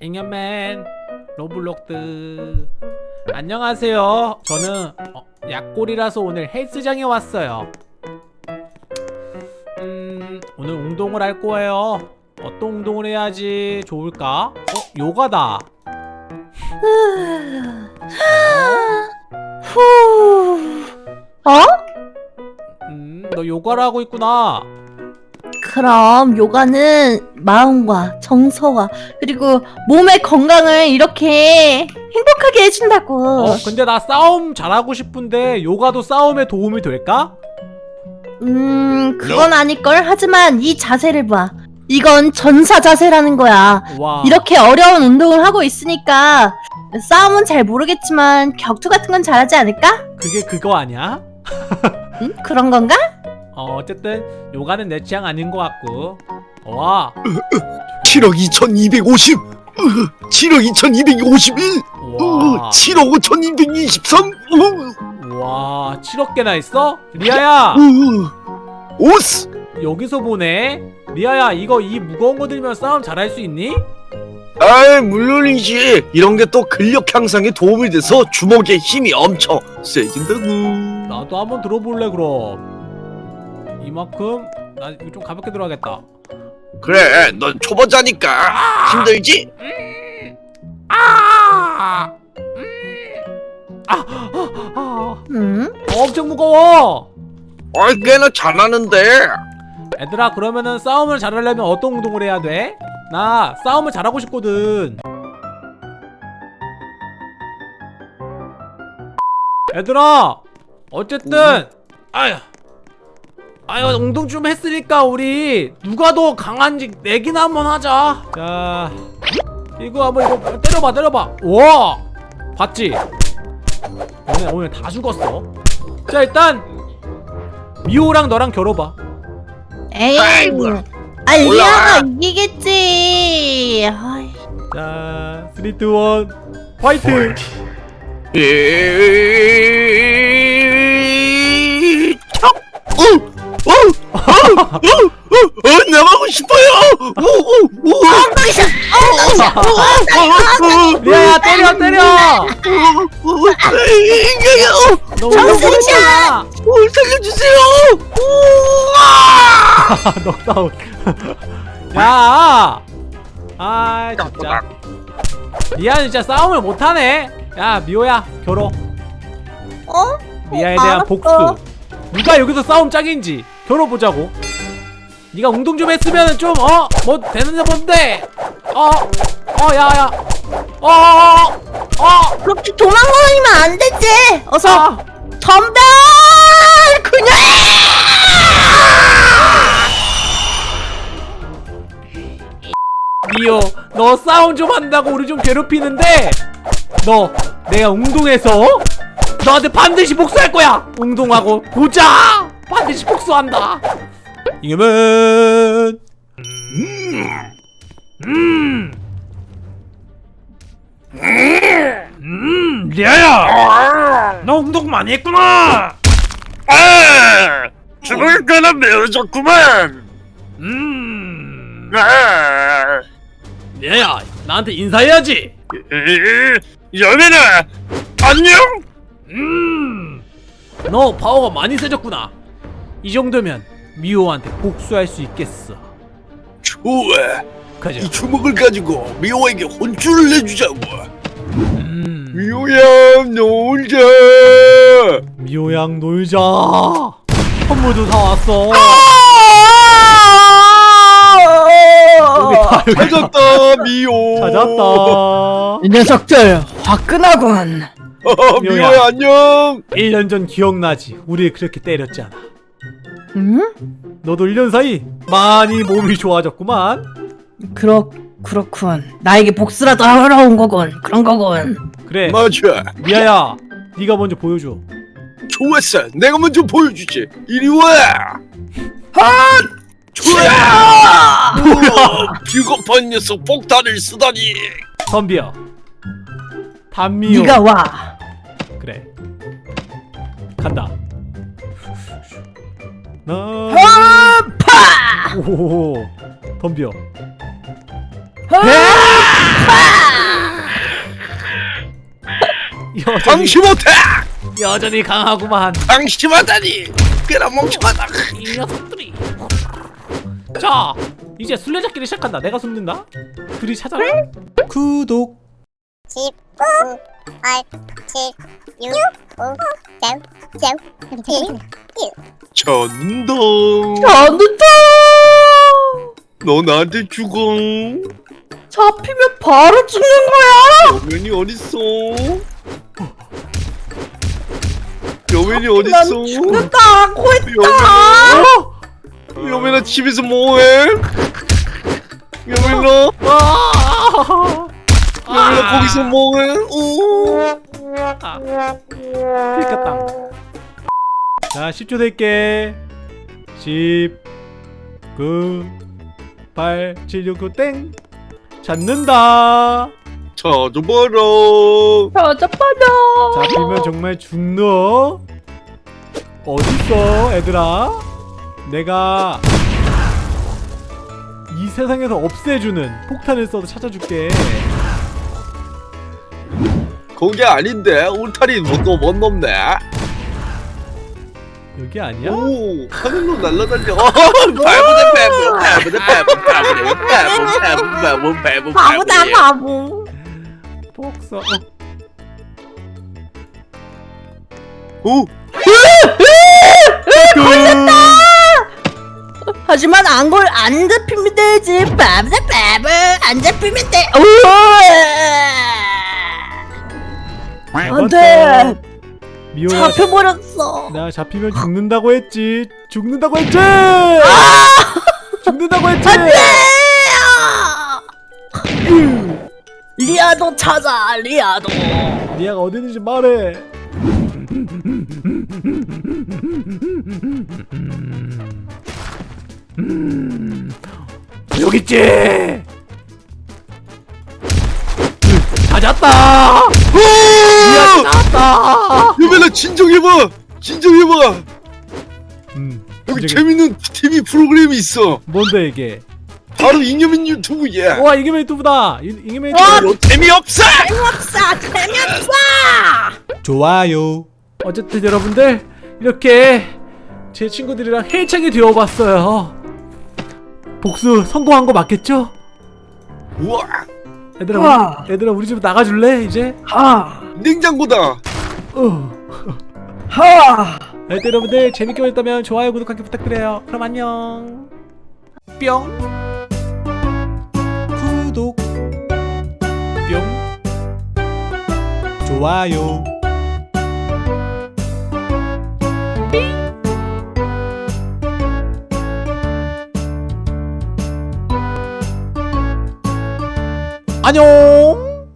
잉여맨 로블록스 안녕하세요 저는 어, 약골이라서 오늘 헬스장에 왔어요 음 오늘 운동을 할 거예요 어떤 운동을 해야지 좋을까? 어? 요가다 후. 어? 음 너 요가를 하고 있구나 그럼 요가는 마음과 정서와 그리고 몸의 건강을 이렇게 행복하게 해준다고. 어 근데 나 싸움 잘하고 싶은데 요가도 싸움에 도움이 될까? 음, 그건 아닐걸. 하지만 이 자세를 봐. 이건 전사 자세라는 거야. 와 이렇게 어려운 운동을 하고 있으니까 싸움은 잘 모르겠지만 격투 같은 건 잘하지 않을까? 그게 그거 아니야? 응? 그런 건가? 어 어쨌든 요가는 내 취향 아닌 것 같고. 와. 7억 2250 으, 7억 2251 와, 7억 5223 와 7억 개나 있어? 리아야. 오스. 여기서 보네 리아야 이거 이 무거운 거 들면 싸움 잘할 수 있니? 아 물론이지. 이런 게 또 근력 향상에 도움이 돼서 주먹의 힘이 엄청 세진다고 나도 한번 들어볼래 그럼 이만큼 나 이거 좀 가볍게 들어가겠다 그래 넌 초보자니까 힘들지? 아! 음! 아! 아! 아! 응? 엄청 무거워 어이 꽤나 잘하는데 얘들아 그러면은 싸움을 잘하려면 어떤 운동을 해야 돼? 나 싸움을 잘하고 싶거든 얘들아 어쨌든 아휴 아유 운동 좀 했으니까 우리 누가 더 강한지 내기나 한번 하자 자 이거 한번 이거 때려봐 때려봐 와 봤지? 오늘 오늘 다 죽었어 자 일단 미호랑 너랑 겨뤄봐 에이. 아, 리아가. 이기겠지. 아이. 자, 3, 2, 1, 화이팅! 이... 살려주세요! 우와! 넉다운. 야! 아, 진짜. 리아 진짜 싸움을 못하네. 야, 미호야, 결혼. 어? 리아에 대한 알았어. 복수. 누가 여기서 싸움 짱인지 겨뤄보자고. 네가 운동 좀 했으면 좀 어? 뭐 되는데 뭔데? 어? 어, 야, 야. 어, 어, 어. 그렇게 도망가면 안 되지. 어서 아. 덤벼! 미호 너 싸움 좀 한다고 우리 좀 괴롭히는데 너 내가 운동해서 너한테 반드시 복수할 거야 운동하고 보자 반드시 복수한다 이겨면 음. 음, 리아야! 너 운동 많이 했구나! 아! 죽을 거나 매워졌구만! 음, 아! 리아야, 나한테 인사해야지! 이- 연애나! 안녕! 음, 너 파워가 많이 세졌구나. 이 정도면 미호한테 복수할 수 있겠어. 좋아! 가자. 이 주먹을 가지고 미호에게 혼쭐을 내주자고! 음, 미호야, 놀자! 미호양 놀자. 선물도 사 왔어. 여 찾았다, 미호! 찾았다. 이 녀석들 화끈하군. 어, 미호야. 미호야, 안녕! 1년 전 기억나지? 우리 그렇게 때렸잖아. 응? 너도 1년 사이 많이 몸이 좋아졌구만. 그렇 그렇군. 나에게 복수라도 하러 온 거군. 그런 거군. 그래, 맞아. 미아야, 네가 먼저 보여줘. 좋았어. 내가 먼저 보여주지. 이리 와! 아! 비겁한 녀석 폭탄을 쓰다니. 덤비어 단미호. 네가 와. 그래. 간다. 나. 오호 덤벼. 방심못해! 여전히 강하구만. 당신 못하니! 꽤나 멍청하다. 이 녀석들이. 자 이제 술래잡기를 시작한다. 내가 숨는다? 둘이 찾아라 구독. 10, 9, 8, 7, 6, 5, 4, 3, 2, 1. 전동. 안 된다. 너 나한테 죽어. 잡히면 바로 죽는 거야. 여맨이 어딨어? 여맨이 난 어딨어? 죽는다. 여맨아 여맨아 집에서 뭐해? 여맨아? 아! 여맨아 거기서 뭐해? 오! 들켰다. 자 10초 낼게. 10 9 8 7 6 9 땡. 찾는다. 찾아봐라. 찾아봐라. 잡히면 정말 죽너 어딨어 얘들아 내가 이 세상에서 없애주는 폭탄을 써서 찾아줄게. 거기 아닌데 울타리 뭐또뭔 놈네? 여기 아니야? 오 하늘로 날아다녀. 바보네 바보 바보네 바보 바보네 바보 바보 바보 바보 바보다 바보. 복서. 어. 오 하지만 안걸 안 잡히면 되지. 바보다 바보. 안 잡히면 돼. 오. 안돼. 미호야 잡혀버렸어. 나 잡히면 죽는다고 했지 죽는다고 했지 아! 죽는다고 했지 리아도 찾아. 리아도. 니아가 어디 있는지 말해 여기 있지 찾았다 찾았다 유벨라 진정해봐 진정해봐 음, 여기 진정해. 재밌는 TV 프로그램이 있어 뭔데 이게 바로 잉여민 유튜브야 와 이게 유튜브다 이- 이게 와! 유튜브 너 재미없어 재미없어. 재미없어. 좋아요. 어쨌든 여러분들 이렇게 제 친구들이랑 헬창이 되어봤어요. 복수 성공한 거 맞겠죠? 우와 얘들아, 우와. 우리, 얘들아 우리 집 나가줄래 이제? 하. 냉장고다 어. 하. 하여튼 여러분들 재밌게 보셨다면 좋아요 구독하기 부탁드려요. 그럼 안녕. 뿅. 구독. 뿅. 좋아요. 안녕.